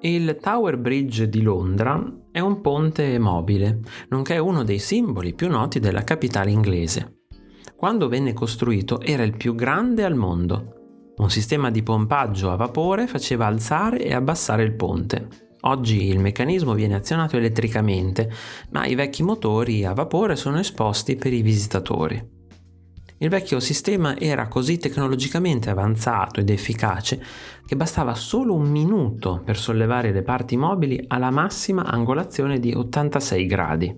Il Tower Bridge di Londra è un ponte mobile, nonché uno dei simboli più noti della capitale inglese. Quando venne costruito era il più grande al mondo. Un sistema di pompaggio a vapore faceva alzare e abbassare il ponte. Oggi il meccanismo viene azionato elettricamente, ma i vecchi motori a vapore sono esposti per i visitatori. Il vecchio sistema era così tecnologicamente avanzato ed efficace che bastava solo un minuto per sollevare le parti mobili alla massima angolazione di 86 gradi.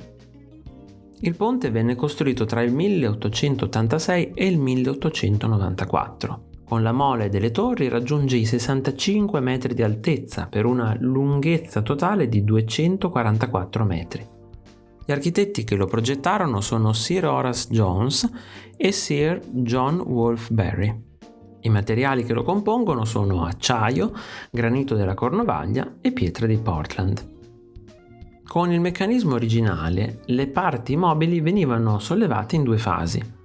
Il ponte venne costruito tra il 1886 e il 1894. Con la mole delle torri raggiunge i 65 metri di altezza per una lunghezza totale di 244 metri. Gli architetti che lo progettarono sono Sir Horace Jones e Sir John Wolfe-Barry. I materiali che lo compongono sono acciaio, granito della Cornovaglia e pietre di Portland. Con il meccanismo originale, le parti mobili venivano sollevate in due fasi.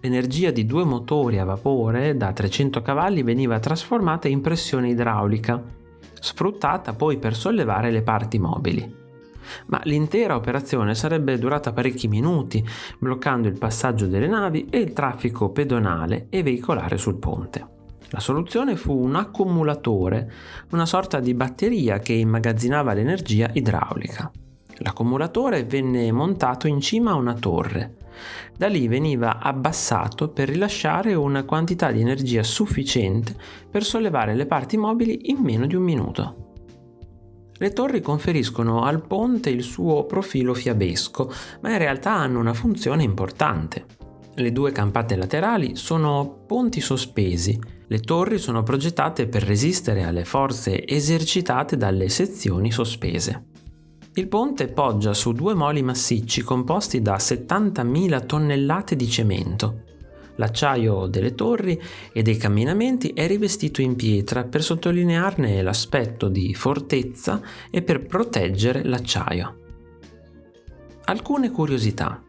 L'energia di due motori a vapore da 300 cavalli veniva trasformata in pressione idraulica, sfruttata poi per sollevare le parti mobili ma l'intera operazione sarebbe durata parecchi minuti, bloccando il passaggio delle navi e il traffico pedonale e veicolare sul ponte. La soluzione fu un accumulatore, una sorta di batteria che immagazzinava l'energia idraulica. L'accumulatore venne montato in cima a una torre. Da lì veniva abbassato per rilasciare una quantità di energia sufficiente per sollevare le parti mobili in meno di un minuto. Le torri conferiscono al ponte il suo profilo fiabesco, ma in realtà hanno una funzione importante. Le due campate laterali sono ponti sospesi. Le torri sono progettate per resistere alle forze esercitate dalle sezioni sospese. Il ponte poggia su due moli massicci composti da 70.000 tonnellate di cemento. L'acciaio delle torri e dei camminamenti è rivestito in pietra per sottolinearne l'aspetto di fortezza e per proteggere l'acciaio. Alcune curiosità.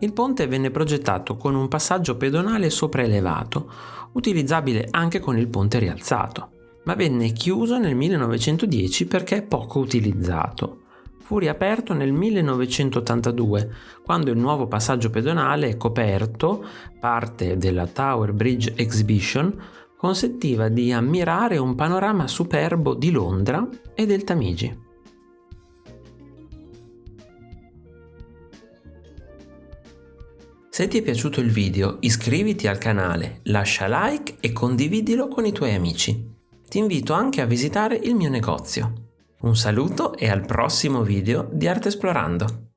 Il ponte venne progettato con un passaggio pedonale sopraelevato, utilizzabile anche con il ponte rialzato, ma venne chiuso nel 1910 perché poco utilizzato fu riaperto nel 1982, quando il nuovo passaggio pedonale coperto, parte della Tower Bridge Exhibition, consentiva di ammirare un panorama superbo di Londra e del Tamigi. Se ti è piaciuto il video iscriviti al canale, lascia like e condividilo con i tuoi amici. Ti invito anche a visitare il mio negozio. Un saluto e al prossimo video di Arte Esplorando!